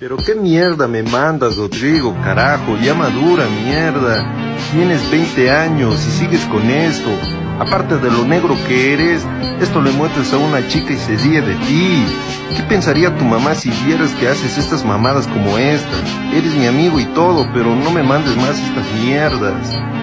Pero qué mierda me mandas, Rodrigo, carajo, ya madura, mierda. Tienes 20 años y sigues con esto. Aparte de lo negro que eres, esto le muestras a una chica y se ríe de ti. ¿Qué pensaría tu mamá si vieras que haces estas mamadas como esta? Eres mi amigo y todo, pero no me mandes más estas mierdas.